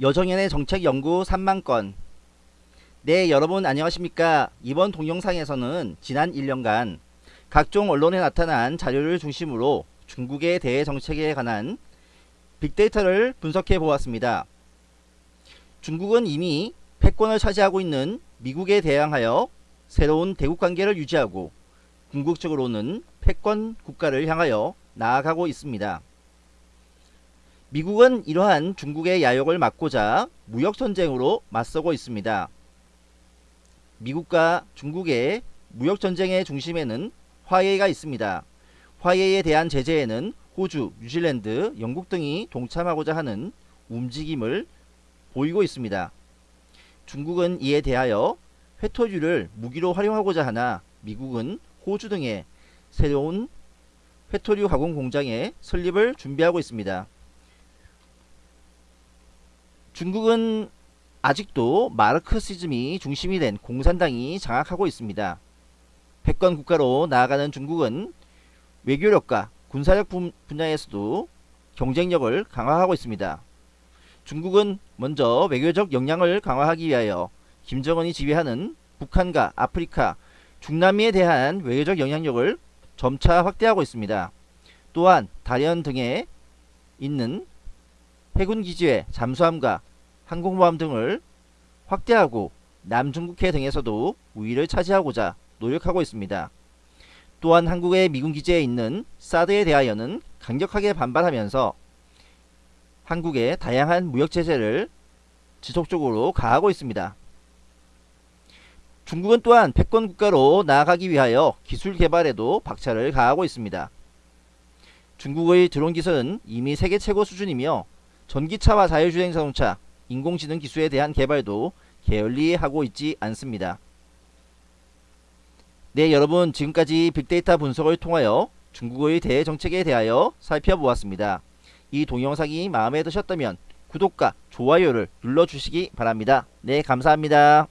여정연의 정책 연구 3만 건 네 여러분 안녕하십니까 이번 동영상에서는 지난 1년간 각종 언론에 나타난 자료를 중심으로 중국의 대외 정책에 관한 빅데이터를 분석해 보았습니다. 중국은 이미 패권을 차지하고 있는 미국에 대항하여 새로운 대국 관계를 유지하고 궁극적으로는 패권 국가를 향하여 나아가고 있습니다. 미국은 이러한 중국의 야욕을 막고자 무역전쟁으로 맞서고 있습니다. 미국과 중국의 무역전쟁의 중심에는 화해가 있습니다. 화해에 대한 제재에는 호주, 뉴질랜드, 영국 등이 동참하고자 하는 움직임을 보이고 있습니다. 중국은 이에 대하여 회토류를 무기로 활용하고자 하나 미국은 호주 등의 새로운 회토류 가공 공장의 설립을 준비하고 있습니다. 중국은 아직도 마르크시즘이 중심이 된 공산당이 장악하고 있습니다. 패권 국가로 나아가는 중국은 외교력과 군사력 분야에서도 경쟁력을 강화하고 있습니다. 중국은 먼저 외교적 역량을 강화하기 위하여 김정은이 지휘하는 북한과 아프리카, 중남미에 대한 외교적 영향력을 점차 확대하고 있습니다. 또한 다련 등에 있는 해군기지의 잠수함과 항공모함 등을 확대하고 남중국해 등에서도 우위를 차지하고자 노력하고 있습니다. 또한 한국의 미군 기지에 있는 사드에 대하여는 강력하게 반발하면서 한국의 다양한 무역 제재를 지속적으로 가하고 있습니다. 중국은 또한 패권 국가로 나아가기 위하여 기술 개발에도 박차를 가하고 있습니다. 중국의 드론 기술은 이미 세계 최고 수준이며 전기차와 자율주행 자동차, 인공지능 기술에 대한 개발도 게을리 하고 있지 않습니다. 네 여러분 지금까지 빅데이터 분석을 통하여 중국의 대외 정책에 대하여 살펴보았습니다. 이 동영상이 마음에 드셨다면 구독과 좋아요를 눌러주시기 바랍니다. 네 감사합니다.